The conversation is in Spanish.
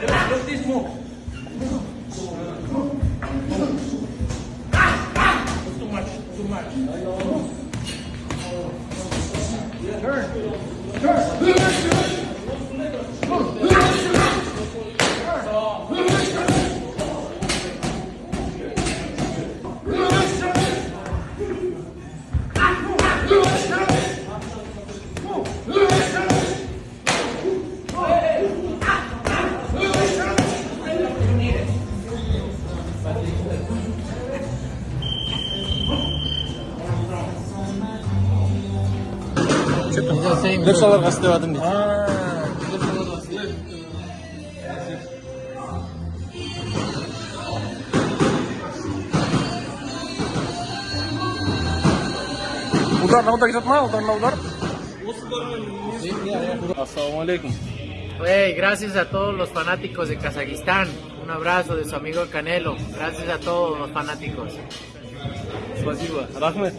Look this move. Too much. Too much. Turn. Turn. лекция аларга істеватырмын дейді удар на удар кетеді ма удар на удар ассалаумағалейкум Hey, gracias a todos los fanáticos de Kazajistán. Un abrazo de su amigo Canelo. Gracias a todos los fanáticos. Спасибо. Рахмет